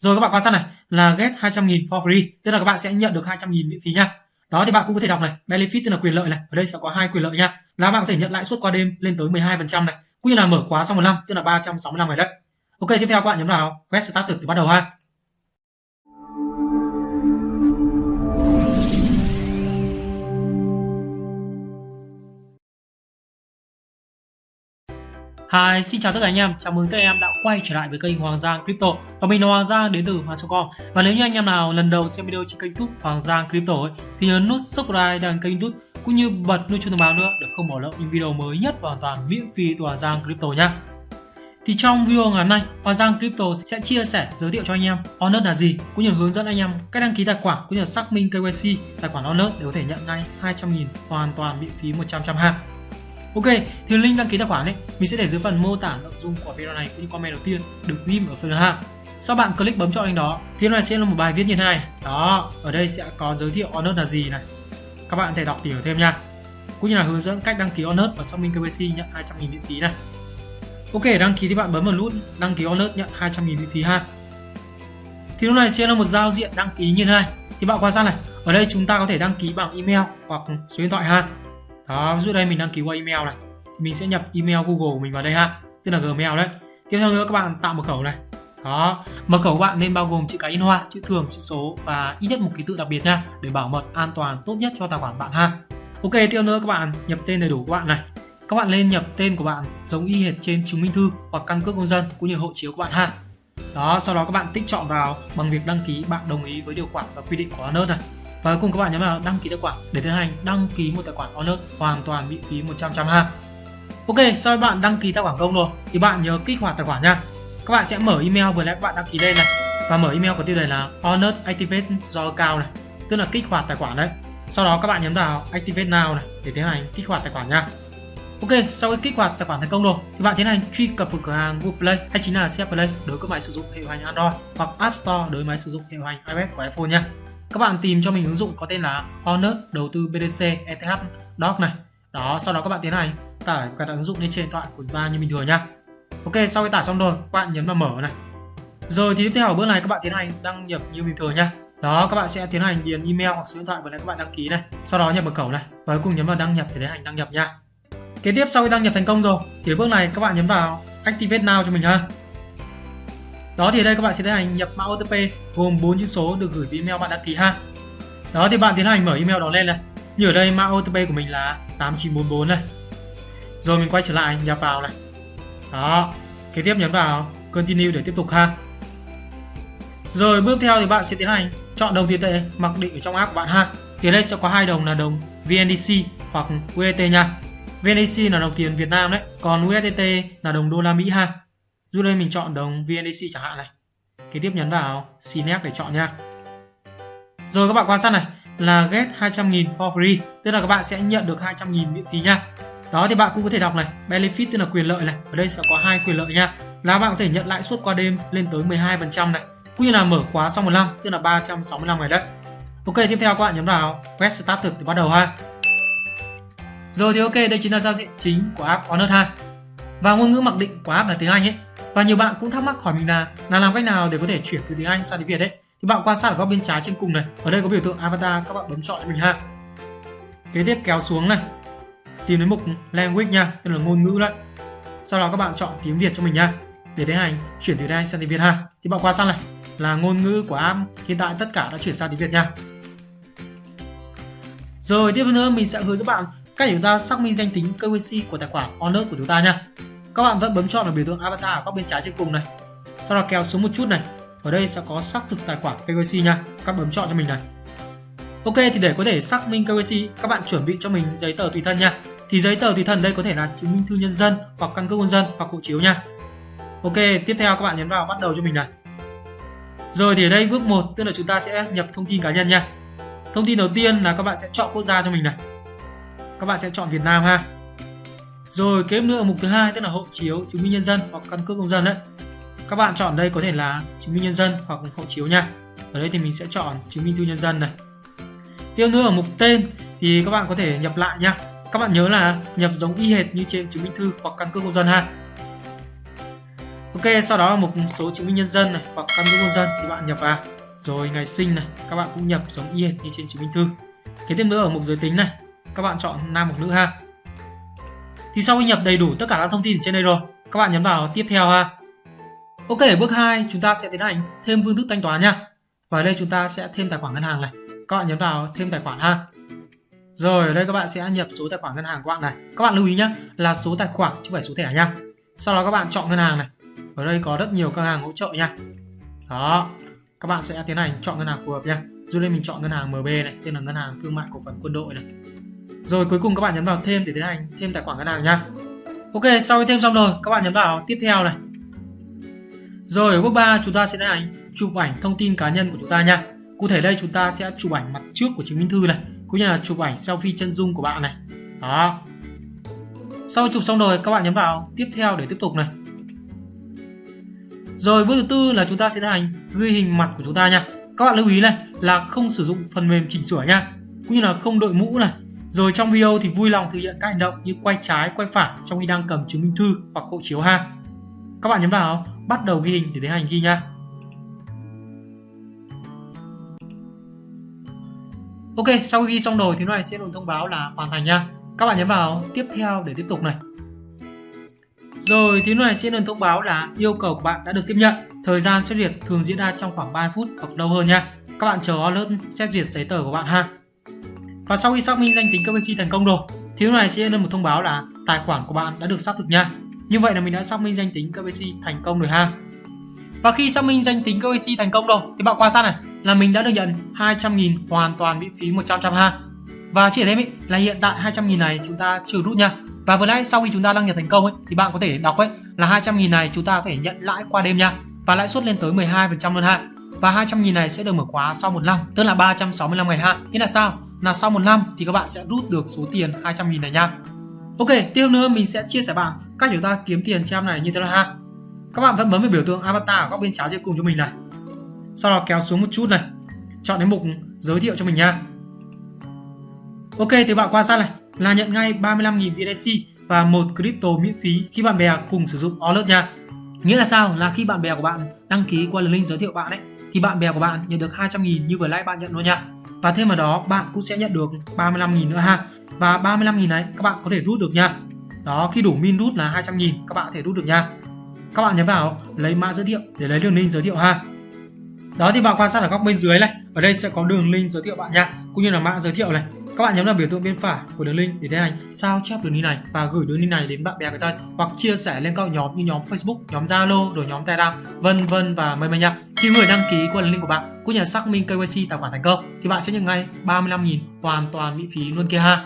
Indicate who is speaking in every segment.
Speaker 1: Rồi các bạn quan sát này là get 200.000 for free, tức là các bạn sẽ nhận được 200.000 miễn phí nha. Đó thì bạn cũng có thể đọc này, benefit tức là quyền lợi này, ở đây sẽ có hai quyền lợi nha. Là bạn có thể nhận lãi suất qua đêm lên tới 12% này, cũng như là mở khóa sau một năm tức là 365 ngày đấy. Ok, tiếp theo các bạn nhấn vào get started thì bắt đầu ha. Hi, xin chào tất cả anh em, chào mừng các em đã quay trở lại với kênh Hoàng Giang Crypto. Và mình là Hoàng Giang đến từ Hoàng Com. Và nếu như anh em nào lần đầu xem video trên kênh YouTube Hoàng Giang Crypto ấy, thì nhớ nút subscribe đăng kênh YouTube cũng như bật nút chuông thông báo nữa để không bỏ lỡ những video mới nhất và hoàn toàn miễn phí từ Hoàng Giang Crypto nhé thì trong video ngày hôm nay, Hoàng Giang Crypto sẽ chia sẻ giới thiệu cho anh em Honor là gì, cũng như hướng dẫn anh em cách đăng ký tài khoản cũng như xác minh KYC tài khoản Honor để có thể nhận ngay 200.000 hoàn toàn miễn phí 100 ha. Ok, thì link đăng ký tài khoản ấy mình sẽ để dưới phần mô tả nội dung của video này cũng như comment đầu tiên được ghim ở phần ha. Sau bạn click bấm chọn link đó thì này sẽ là một bài viết như thế này. Đó, ở đây sẽ có giới thiệu Honor là gì này. Các bạn có thể đọc tìm hiểu thêm nha. Cũng như là hướng dẫn cách đăng ký Honor và xác minh KYC nhận 200.000 miễn phí này. Ok, đăng ký thì bạn bấm vào nút đăng ký Honor nhận 200.000 miễn phí ha. Thì lúc này sẽ là một giao diện đăng ký như thế này. Thì bạn quan sát này, ở đây chúng ta có thể đăng ký bằng email hoặc số điện thoại ha đó ví dụ đây, mình đăng ký qua email này. Mình sẽ nhập email google của mình vào đây ha. Tức là gmail đấy. Tiếp theo nữa, các bạn tạo mật khẩu này. Đó. Mật khẩu của bạn nên bao gồm chữ cái in hoa, chữ thường, chữ số và ít nhất một ký tự đặc biệt nha, để bảo mật an toàn, tốt nhất cho tài khoản bạn ha. Ok, tiếp theo nữa, các bạn nhập tên đầy đủ của bạn này. Các bạn nên nhập tên của bạn giống y hệt trên chứng minh thư hoặc căn cước công dân cũng như hộ chiếu của bạn ha. Đó, sau đó các bạn tích chọn vào bằng việc đăng ký, bạn đồng ý với điều khoản và quy định của Honest này và cùng các bạn nhấn vào đăng ký tài khoản để tiến hành đăng ký một tài khoản Honest hoàn toàn miễn phí 100 trăm ha. Ok, sau khi bạn đăng ký tài khoản công rồi thì bạn nhớ kích hoạt tài khoản nha. Các bạn sẽ mở email vừa nãy các bạn đăng ký lên này và mở email có tiêu đề là Honor Activate do account này, tức là kích hoạt tài khoản đấy. Sau đó các bạn nhấn vào Activate Now này để tiến hành kích hoạt tài khoản nha. Ok, sau khi kích hoạt tài khoản thành công rồi thì bạn tiến hành truy cập vào cửa hàng Google Play hay chính là CF Play đối với máy sử dụng hệ điều hành Android hoặc App Store đối với máy sử dụng hệ điều hành iOS của iPhone nha các bạn tìm cho mình ứng dụng có tên là Honor, đầu tư BTC ETH Doc này. Đó, sau đó các bạn tiến hành tải cài đặt ứng dụng lên trên điện thoại của chúng ta như bình thường nhá. Ok, sau khi tải xong rồi, các bạn nhấn vào mở này. Rồi thì tiếp theo ở bước này các bạn tiến hành đăng nhập như bình thường nhá. Đó, các bạn sẽ tiến hành điền email hoặc số điện thoại vừa nãy các bạn đăng ký này. Sau đó nhập mật khẩu này. Và cuối cùng nhấn vào đăng nhập để tiến hành đăng nhập nha kế tiếp, sau khi đăng nhập thành công rồi, thì bước này các bạn nhấn vào activate now cho mình ha đó thì đây các bạn sẽ tiến hành nhập mã OTP gồm 4 chữ số được gửi email bạn đăng ký ha. Đó thì bạn tiến hành mở email đó lên này. Như ở đây mã OTP của mình là 8944 này. Rồi mình quay trở lại nhập vào này. Đó, kế tiếp nhấn vào continue để tiếp tục ha. Rồi bước theo thì bạn sẽ tiến hành chọn đồng tiền tệ mặc định ở trong app của bạn ha. Thì ở đây sẽ có hai đồng là đồng VNDC hoặc USDT nha. VNDC là đồng tiền Việt Nam đấy, còn USDT là đồng đô la Mỹ ha dù đây mình chọn đồng VNDC chẳng hạn này. Kế tiếp nhấn vào Synapse để chọn nha. Rồi các bạn quan sát này là get 200.000 for free, tức là các bạn sẽ nhận được 200.000 miễn phí nha. Đó thì bạn cũng có thể đọc này, benefit tức là quyền lợi này. Ở đây sẽ có hai quyền lợi nha. Là bạn có thể nhận lãi suất qua đêm lên tới 12% này, cũng như là mở khóa sau một năm, tức là 365 ngày đấy. Ok, tiếp theo các bạn nhấn vào Get Start thực để bắt đầu ha. Rồi thì ok, đây chính là giao diện chính của app Honor ha. Và ngôn ngữ mặc định của app là tiếng Anh ấy. Và nhiều bạn cũng thắc mắc hỏi mình là là làm cách nào để có thể chuyển từ tiếng Anh sang tiếng Việt đấy. Thì bạn quan sát ở góc bên trái trên cùng này, ở đây có biểu tượng avatar, các bạn bấm chọn mình ha. Kế tiếp kéo xuống này, tìm đến mục language nha, tức là ngôn ngữ đấy. Sau đó các bạn chọn tiếng Việt cho mình nha, để tiến hành chuyển từ tiếng Anh sang tiếng Việt ha. Thì bạn quan sát này, là ngôn ngữ của app hiện tại tất cả đã chuyển sang tiếng Việt nha. Rồi tiếp nữa mình sẽ hướng dẫn bạn cách chúng ta xác minh danh tính KYC của tài khoản Honor của chúng ta nha các bạn vẫn bấm chọn vào biểu tượng avatar ở góc bên trái trên cùng này. Sau đó kéo xuống một chút này. Ở đây sẽ có xác thực tài khoản KYC nha. Các bấm chọn cho mình này. Ok, thì để có thể xác minh KYC các bạn chuẩn bị cho mình giấy tờ tùy thân nha. Thì giấy tờ tùy thân đây có thể là chứng minh thư nhân dân hoặc căn cước công dân hoặc hộ chiếu nha. Ok, tiếp theo các bạn nhấn vào bắt đầu cho mình này. Rồi thì ở đây bước 1 tức là chúng ta sẽ nhập thông tin cá nhân nha. Thông tin đầu tiên là các bạn sẽ chọn quốc gia cho mình này. Các bạn sẽ chọn Việt Nam ha rồi kế nữa mục thứ hai tức là hộ chiếu, chứng minh nhân dân hoặc căn cước công dân đấy. Các bạn chọn đây có thể là chứng minh nhân dân hoặc hộ chiếu nha. Ở đây thì mình sẽ chọn chứng minh thư nhân dân này. Tiếp nữa ở mục tên thì các bạn có thể nhập lại nha. Các bạn nhớ là nhập giống y hệt như trên chứng minh thư hoặc căn cước công dân ha. Ok, sau đó là số chứng minh nhân dân này hoặc căn cước công dân thì bạn nhập vào. Rồi ngày sinh này, các bạn cũng nhập giống y hệt như trên chứng minh thư. Kế tiếp nữa ở mục giới tính này, các bạn chọn nam hoặc nữ ha. Thì sau khi nhập đầy đủ tất cả các thông tin ở trên đây rồi, các bạn nhấn vào tiếp theo ha. Ok, bước 2 chúng ta sẽ tiến hành thêm phương thức thanh toán nha. Và ở đây chúng ta sẽ thêm tài khoản ngân hàng này. Các bạn nhấn vào thêm tài khoản ha. Rồi ở đây các bạn sẽ nhập số tài khoản ngân hàng của bạn này. Các bạn lưu ý nhé là số tài khoản chứ không phải số thẻ nha. Sau đó các bạn chọn ngân hàng này. Ở đây có rất nhiều ngân hàng hỗ trợ nha. Đó, các bạn sẽ tiến hành chọn ngân hàng phù hợp nha. Dù đây mình chọn ngân hàng MB này, tên là ngân hàng thương mại cổ phần quân đội này. Rồi cuối cùng các bạn nhấn vào thêm để tiến hành thêm tài khoản ngân hàng nha. Ok, sau khi thêm xong rồi, các bạn nhấn vào tiếp theo này. Rồi ở bước 3 chúng ta sẽ tiến hành chụp ảnh thông tin cá nhân của chúng ta nha. Cụ thể đây chúng ta sẽ chụp ảnh mặt trước của chứng minh thư này, cũng như là chụp ảnh selfie chân dung của bạn này. Đó. Sau chụp xong rồi các bạn nhấn vào tiếp theo để tiếp tục này. Rồi bước thứ tư là chúng ta sẽ tiến hành ghi hình mặt của chúng ta nha. Các bạn lưu ý này là không sử dụng phần mềm chỉnh sửa nha, cũng như là không đội mũ này. Rồi trong video thì vui lòng thực hiện các hành động như quay trái, quay phải trong khi đang cầm chứng minh thư hoặc hộ chiếu ha. Các bạn nhấn vào bắt đầu ghi hình để tiến hành ghi nha. Ok, sau khi ghi xong rồi thì nó này sẽ được thông báo là hoàn thành nha. Các bạn nhấn vào tiếp theo để tiếp tục này. Rồi thì này sẽ được thông báo là yêu cầu của bạn đã được tiếp nhận. Thời gian xét duyệt thường diễn ra trong khoảng 3 phút hoặc lâu hơn nha. Các bạn chờ alert xét duyệt giấy tờ của bạn ha. Và sau khi xác minh danh tính KYC thành công rồi thì lúc này sẽ được một thông báo là tài khoản của bạn đã được xác thực nha. Như vậy là mình đã xác minh danh tính KYC thành công rồi ha. Và khi xác minh danh tính KYC thành công rồi thì bạn quan sát này là mình đã được nhận 200.000 hoàn toàn miễn phí 100 trăm ha. Và chỉ thêm ý, là hiện tại 200.000 này chúng ta trừ rút nha. Và vừa nãy sau khi chúng ta đăng nhập thành công ấy thì bạn có thể đọc ấy là 200.000 này chúng ta có thể nhận lãi qua đêm nha. Và lãi suất lên tới 12% luôn ha. Và 200.000 này sẽ được mở khóa sau một năm, tức là 365 ngày ha. Nghĩa là sao? Là sau một năm thì các bạn sẽ rút được số tiền 200.000 này nha. Ok, tiếp nữa mình sẽ chia sẻ bạn cách chúng ta kiếm tiền trong này như thế nào ha. Các bạn vẫn bấm vào biểu tượng avatar ở góc bên trái trên cùng cho mình này. Sau đó kéo xuống một chút này. Chọn đến mục giới thiệu cho mình nha. Ok thì bạn quan sát này là nhận ngay 35.000 BTC và một crypto miễn phí khi bạn bè cùng sử dụng Alert nha. Nghĩa là sao? Là khi bạn bè của bạn đăng ký qua link giới thiệu bạn ấy thì bạn bè của bạn nhận được 200.000 như vừa nãy bạn nhận luôn nha. Và thêm vào đó bạn cũng sẽ nhận được 35.000 nữa ha. Và 35.000 này các bạn có thể rút được nha. Đó, khi đủ min rút là 200.000 các bạn có thể rút được nha. Các bạn nhấn vào lấy mã giới thiệu để lấy đường link giới thiệu ha. Đó thì bạn quan sát ở góc bên dưới này, ở đây sẽ có đường link giới thiệu bạn nha, cũng như là mã giới thiệu này. Các bạn nhấn vào biểu tượng bên phải của đường link để tiến hành sao chép đường link này và gửi đường link này đến bạn bè người thân hoặc chia sẻ lên các nhóm như nhóm Facebook, nhóm Zalo, rồi nhóm Telegram, vân vân và mây mây nha. Khi người đăng ký qua đường link của bạn cũng như là xác minh KYC tài khoản thành công thì bạn sẽ nhận ngay 35.000 hoàn toàn miễn phí luôn kia ha.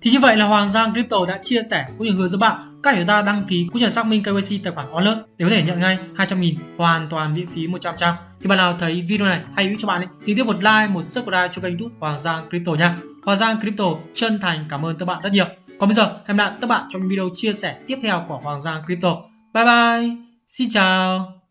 Speaker 1: Thì như vậy là Hoàng Giang Crypto đã chia sẻ cũng như hướng dẫn bạn các chúng ta đăng ký cũng như xác minh KYC tài khoản Alert để có thể nhận ngay 200.000 hoàn toàn miễn phí 100%. Thì bạn nào thấy video này hay hữu cho bạn ấy, thì tiếp một like, một subscribe cho kênh YouTube Hoàng Giang Crypto nha. Hoàng Giang Crypto chân thành cảm ơn các bạn rất nhiều. Còn bây giờ hẹn gặp lại các bạn trong video chia sẻ tiếp theo của Hoàng Giang Crypto. Bye bye. Xin chào.